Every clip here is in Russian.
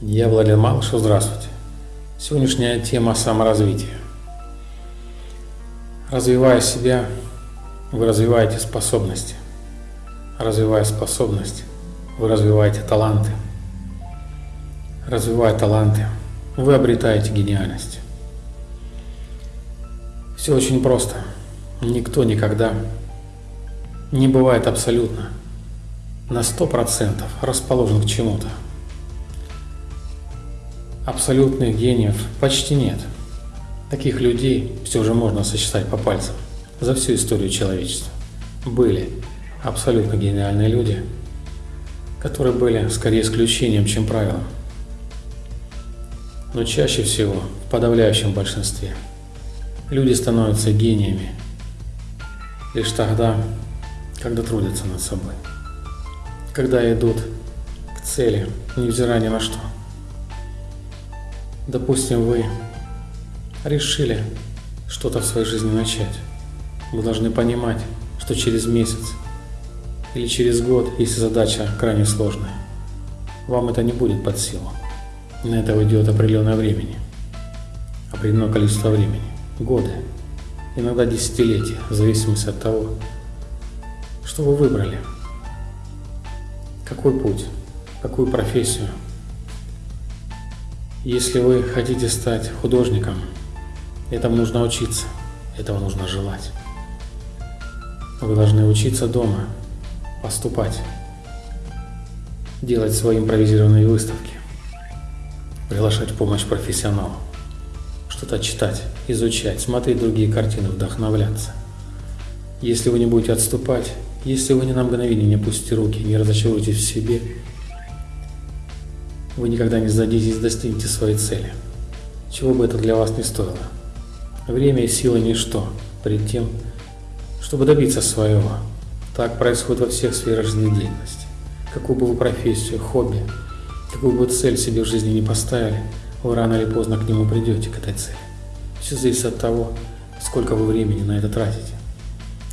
Я Владимир Малышев, здравствуйте. Сегодняшняя тема саморазвития. Развивая себя, вы развиваете способности. Развивая способности, вы развиваете таланты. Развивая таланты, вы обретаете гениальность. Все очень просто. Никто никогда не бывает абсолютно на 100% расположен к чему-то. Абсолютных гениев почти нет. Таких людей все же можно сосчитать по пальцам за всю историю человечества. Были абсолютно гениальные люди, которые были скорее исключением, чем правилом. Но чаще всего, в подавляющем большинстве, люди становятся гениями лишь тогда, когда трудятся над собой когда идут к цели, невзирая ни на что. Допустим, вы решили что-то в своей жизни начать. Вы должны понимать, что через месяц или через год, если задача крайне сложная, вам это не будет под силу. На это уйдет определенное времени, определенное количество времени, годы, иногда десятилетия, в зависимости от того, что вы выбрали – какой путь? Какую профессию? Если вы хотите стать художником, этому нужно учиться, этого нужно желать. Вы должны учиться дома, поступать, делать свои импровизированные выставки, приглашать помощь профессионалу, что-то читать, изучать, смотреть другие картины, вдохновляться. Если вы не будете отступать, если вы ни на мгновение не опустите руки, не разочаруетесь в себе, вы никогда не сдадитесь достигнете своей цели. Чего бы это для вас не стоило. Время и сила – ничто перед тем, чтобы добиться своего. Так происходит во всех сферах жизнедеятельности. Какую бы вы профессию, хобби, какую бы цель себе в жизни не поставили, вы рано или поздно к нему придете, к этой цели. Все зависит от того, сколько вы времени на это тратите.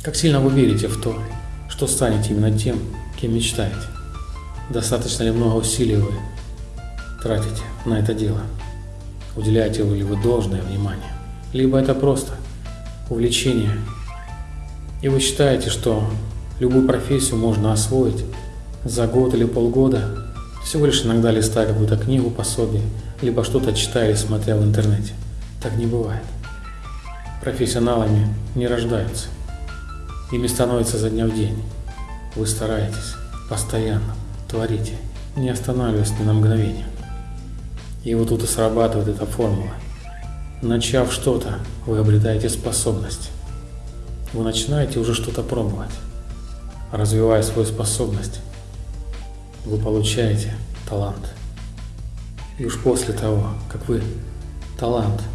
Как сильно вы верите в то, что станете именно тем, кем мечтаете. Достаточно ли много усилий вы тратите на это дело? Уделяете ли вы должное внимание? Либо это просто увлечение, и вы считаете, что любую профессию можно освоить за год или полгода, всего лишь иногда листая какую-то книгу, пособие, либо что-то читая или смотря в интернете. Так не бывает. Профессионалами не рождаются. Ими становится за дня в день. Вы стараетесь, постоянно, творите, не останавливаясь ни на мгновение. И вот тут и срабатывает эта формула. Начав что-то, вы обретаете способность. Вы начинаете уже что-то пробовать. Развивая свою способность, вы получаете талант. И уж после того, как вы талант –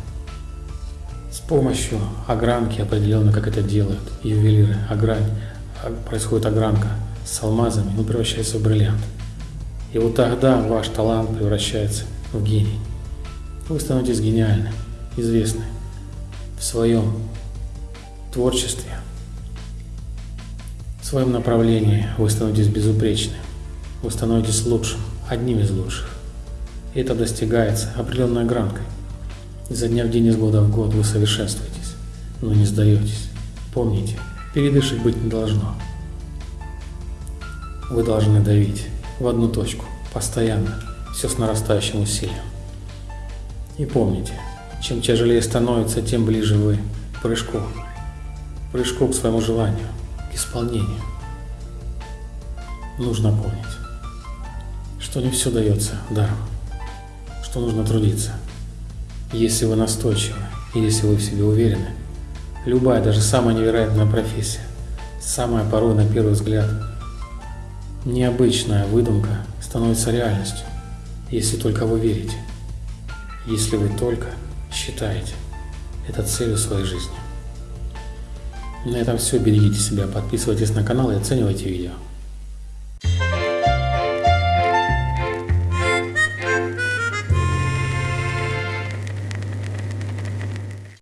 с помощью огранки определенно, как это делают ювелиры, огрань, а, происходит огранка с алмазами, он превращается в бриллиант. И вот тогда ваш талант превращается в гений. Вы становитесь гениальны, известны в своем творчестве, в своем направлении вы становитесь безупречны, вы становитесь лучшим, одним из лучших. И это достигается определенной гранкой. Изо дня в день, из года в год вы совершенствуетесь, но не сдаетесь. Помните, передышек быть не должно. Вы должны давить в одну точку, постоянно, все с нарастающим усилием. И помните, чем тяжелее становится, тем ближе вы к прыжку, прыжку к своему желанию, к исполнению. Нужно помнить, что не все дается даром, что нужно трудиться – если вы настойчивы, если вы в себе уверены, любая, даже самая невероятная профессия, самая порой на первый взгляд необычная выдумка становится реальностью, если только вы верите, если вы только считаете это целью своей жизни. На этом все. Берегите себя, подписывайтесь на канал и оценивайте видео.